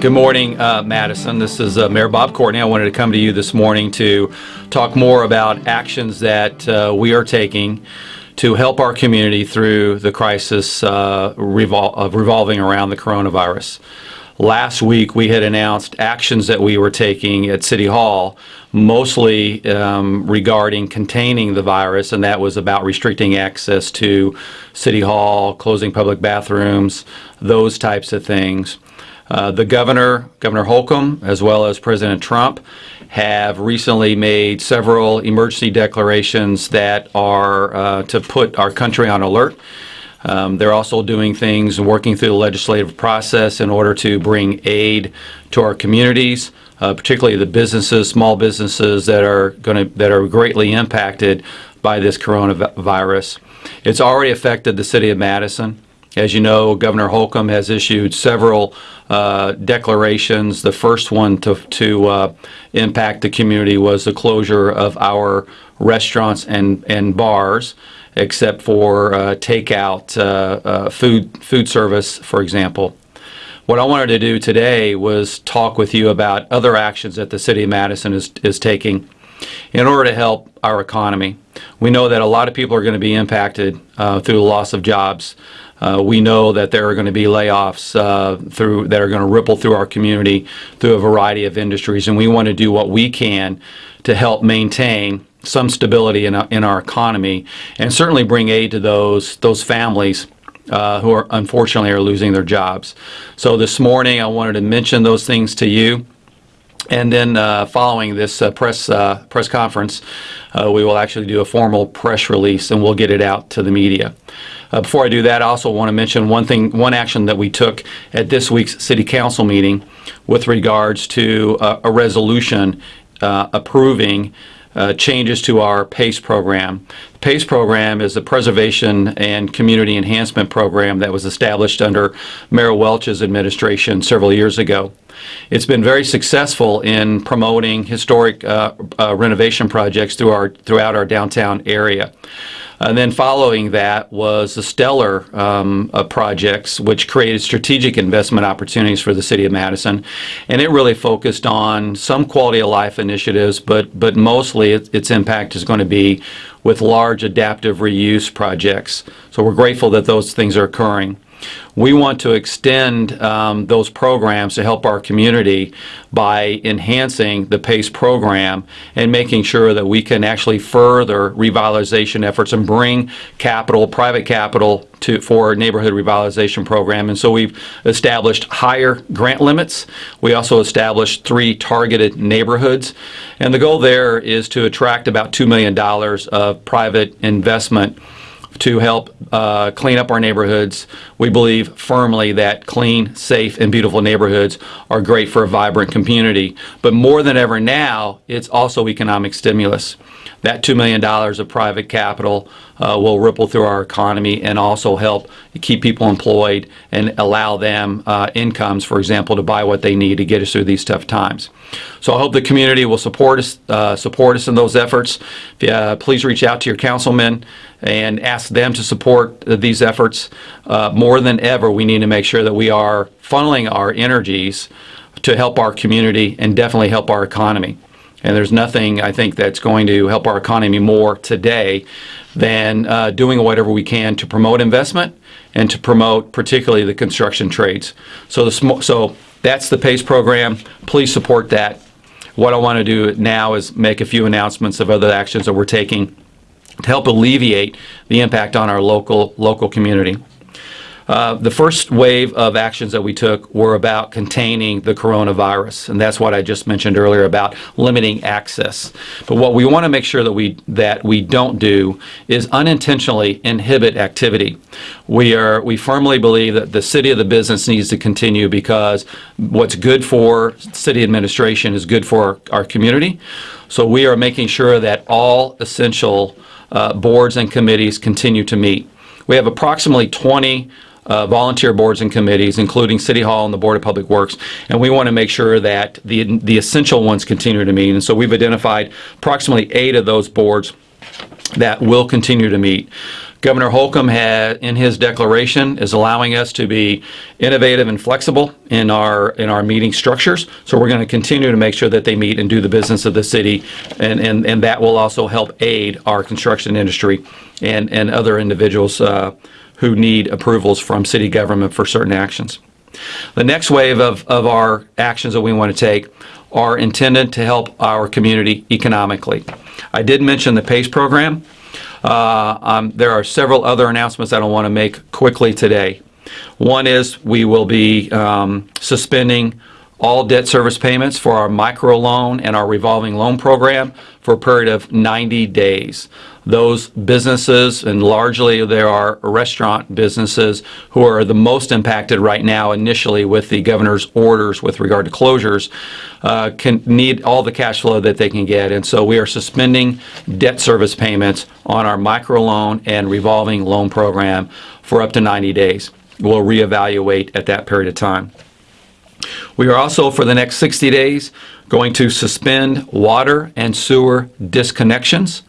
Good morning, uh, Madison. This is uh, Mayor Bob Courtney. I wanted to come to you this morning to talk more about actions that uh, we are taking to help our community through the crisis uh, revol revolving around the coronavirus. Last week, we had announced actions that we were taking at City Hall, mostly um, regarding containing the virus, and that was about restricting access to City Hall, closing public bathrooms, those types of things. Uh, the governor, Governor Holcomb, as well as President Trump, have recently made several emergency declarations that are uh, to put our country on alert. Um, they're also doing things and working through the legislative process in order to bring aid to our communities, uh, particularly the businesses, small businesses that are going to that are greatly impacted by this coronavirus. It's already affected the city of Madison. As you know, Governor Holcomb has issued several uh, declarations. The first one to, to uh, impact the community was the closure of our restaurants and, and bars, except for uh, takeout uh, uh, food, food service, for example. What I wanted to do today was talk with you about other actions that the City of Madison is, is taking in order to help our economy. We know that a lot of people are going to be impacted uh, through the loss of jobs. Uh, we know that there are going to be layoffs uh, through that are going to ripple through our community through a variety of industries, and we want to do what we can to help maintain some stability in, in our economy and certainly bring aid to those those families uh, who are unfortunately are losing their jobs. So this morning I wanted to mention those things to you. And then uh, following this uh, press uh, press conference, uh, we will actually do a formal press release and we'll get it out to the media. Uh, before I do that, I also want to mention one thing, one action that we took at this week's City Council meeting with regards to uh, a resolution uh, approving uh, changes to our PACE program. The PACE program is the Preservation and Community Enhancement Program that was established under Mayor Welch's administration several years ago. It's been very successful in promoting historic uh, uh, renovation projects through our, throughout our downtown area. And then following that was the Stellar um, uh, projects, which created strategic investment opportunities for the City of Madison. And it really focused on some quality of life initiatives, but, but mostly it, its impact is going to be with large adaptive reuse projects. So we're grateful that those things are occurring. We want to extend um, those programs to help our community by enhancing the PACE program and making sure that we can actually further revitalization efforts and bring capital, private capital, to, for neighborhood revitalization program. And so we've established higher grant limits. We also established three targeted neighborhoods. And the goal there is to attract about $2 million of private investment to help uh, clean up our neighborhoods. We believe firmly that clean, safe, and beautiful neighborhoods are great for a vibrant community. But more than ever now, it's also economic stimulus. That $2 million of private capital uh, will ripple through our economy and also help keep people employed and allow them uh, incomes, for example, to buy what they need to get us through these tough times. So I hope the community will support us, uh, support us in those efforts. Uh, please reach out to your councilmen and ask them to support these efforts. Uh, more than ever, we need to make sure that we are funneling our energies to help our community and definitely help our economy. And there's nothing, I think, that's going to help our economy more today than uh, doing whatever we can to promote investment and to promote particularly the construction trades. So, the so that's the PACE program. Please support that. What I want to do now is make a few announcements of other actions that we're taking to help alleviate the impact on our local local community. Uh, the first wave of actions that we took were about containing the coronavirus, and that's what I just mentioned earlier about limiting access. But what we want to make sure that we that we don't do is unintentionally inhibit activity. We are we firmly believe that the city of the business needs to continue because what's good for city administration is good for our, our community. So we are making sure that all essential uh, boards and committees continue to meet. We have approximately 20 uh, volunteer boards and committees, including City Hall and the Board of Public Works, and we want to make sure that the, the essential ones continue to meet. And so we've identified approximately eight of those boards that will continue to meet. Governor Holcomb in his declaration, is allowing us to be innovative and flexible in our in our meeting structures. So we're going to continue to make sure that they meet and do the business of the city, and and, and that will also help aid our construction industry and and other individuals uh, who need approvals from city government for certain actions. The next wave of, of our actions that we want to take are intended to help our community economically. I did mention the PACE program. Uh, um, there are several other announcements that I want to make quickly today. One is we will be um, suspending all debt service payments for our microloan and our revolving loan program for a period of 90 days. Those businesses, and largely there are restaurant businesses who are the most impacted right now initially with the governor's orders with regard to closures, uh, can need all the cash flow that they can get. And so we are suspending debt service payments on our microloan and revolving loan program for up to 90 days. We'll reevaluate at that period of time. We are also, for the next 60 days, going to suspend water and sewer disconnections.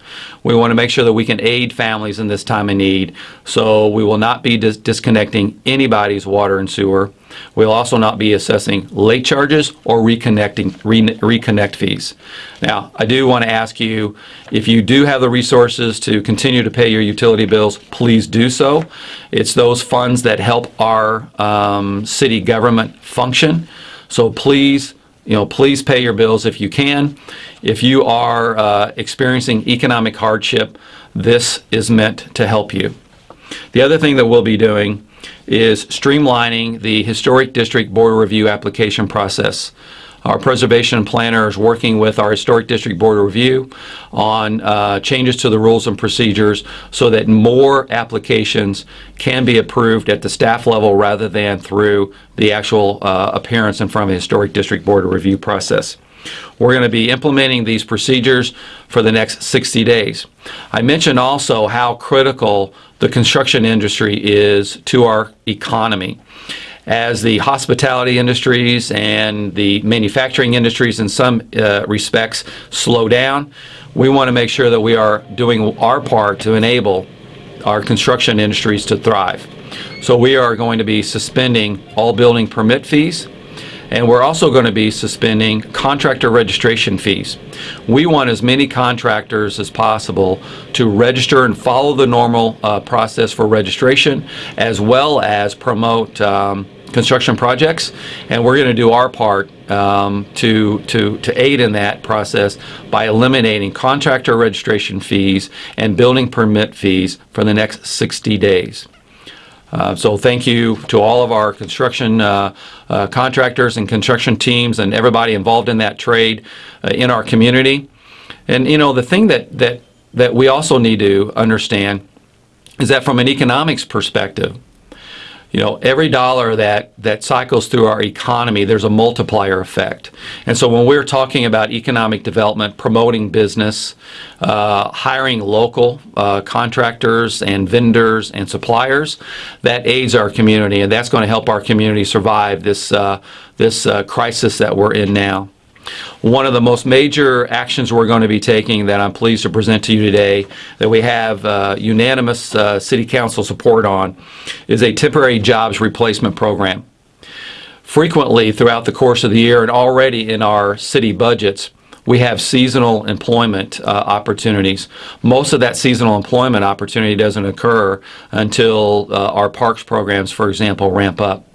We want to make sure that we can aid families in this time of need, so we will not be dis disconnecting anybody's water and sewer. We'll also not be assessing late charges or reconnecting re reconnect fees. Now, I do want to ask you, if you do have the resources to continue to pay your utility bills, please do so. It's those funds that help our um, city government function. So please you know, please pay your bills if you can. If you are uh, experiencing economic hardship, this is meant to help you. The other thing that we'll be doing is streamlining the Historic District Board Review application process. Our preservation planner is working with our Historic District Board of Review on uh, changes to the rules and procedures so that more applications can be approved at the staff level rather than through the actual uh, appearance in front of the Historic District Board of Review process. We're going to be implementing these procedures for the next 60 days. I mentioned also how critical the construction industry is to our economy as the hospitality industries and the manufacturing industries in some uh, respects slow down, we want to make sure that we are doing our part to enable our construction industries to thrive. So we are going to be suspending all building permit fees and we're also going to be suspending contractor registration fees. We want as many contractors as possible to register and follow the normal uh, process for registration as well as promote um, construction projects and we're going to do our part um, to, to, to aid in that process by eliminating contractor registration fees and building permit fees for the next 60 days. Uh, so thank you to all of our construction uh, uh, contractors and construction teams and everybody involved in that trade uh, in our community. And you know the thing that that that we also need to understand is that from an economics perspective, you know, every dollar that, that cycles through our economy, there's a multiplier effect. And so when we're talking about economic development, promoting business, uh, hiring local uh, contractors and vendors and suppliers, that aids our community, and that's going to help our community survive this, uh, this uh, crisis that we're in now. One of the most major actions we're going to be taking that I'm pleased to present to you today that we have uh, unanimous uh, City Council support on is a temporary jobs replacement program. Frequently throughout the course of the year and already in our city budgets, we have seasonal employment uh, opportunities. Most of that seasonal employment opportunity doesn't occur until uh, our parks programs, for example, ramp up.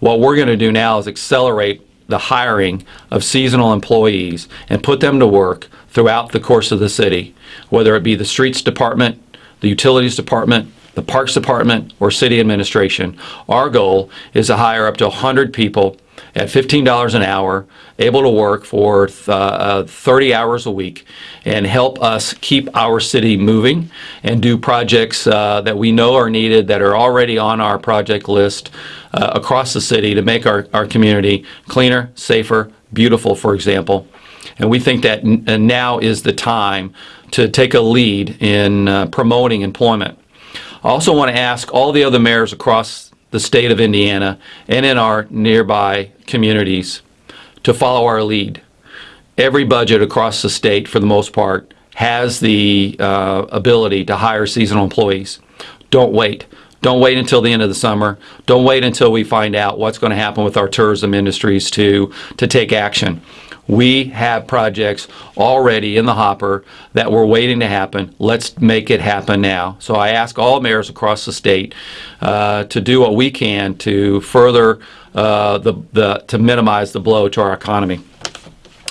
What we're going to do now is accelerate the hiring of seasonal employees and put them to work throughout the course of the city, whether it be the streets department, the utilities department, the parks department, or city administration. Our goal is to hire up to 100 people at $15 an hour, able to work for uh, 30 hours a week and help us keep our city moving and do projects uh, that we know are needed that are already on our project list uh, across the city to make our, our community cleaner, safer, beautiful, for example. And we think that uh, now is the time to take a lead in uh, promoting employment. I also want to ask all the other mayors across the state of Indiana and in our nearby communities to follow our lead. Every budget across the state, for the most part, has the uh, ability to hire seasonal employees. don't wait. Don't wait until the end of the summer. Don't wait until we find out what's going to happen with our tourism industries to, to take action. We have projects already in the hopper that we're waiting to happen. Let's make it happen now. So I ask all mayors across the state uh, to do what we can to further uh, the, the, to minimize the blow to our economy.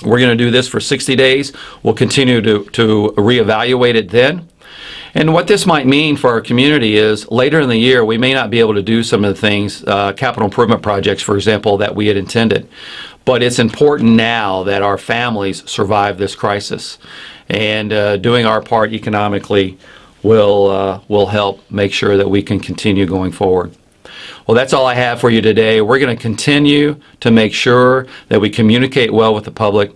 We're going to do this for 60 days. We'll continue to, to reevaluate it then. And what this might mean for our community is later in the year, we may not be able to do some of the things, uh, capital improvement projects, for example, that we had intended. But it's important now that our families survive this crisis. And uh, doing our part economically will, uh, will help make sure that we can continue going forward. Well, that's all I have for you today. We're going to continue to make sure that we communicate well with the public,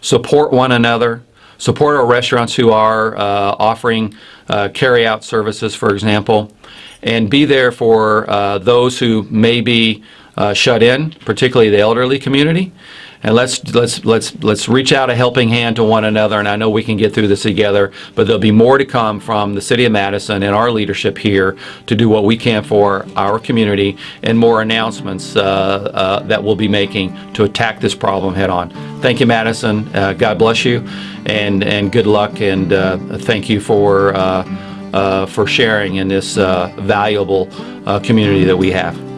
support one another, support our restaurants who are uh, offering uh, carry-out services, for example, and be there for uh, those who may be uh, shut in, particularly the elderly community. And let's let's let's let's reach out a helping hand to one another. And I know we can get through this together. But there'll be more to come from the City of Madison and our leadership here to do what we can for our community, and more announcements uh, uh, that we'll be making to attack this problem head on. Thank you, Madison. Uh, God bless you, and and good luck. And uh, thank you for uh, for sharing in this valuable community that we have.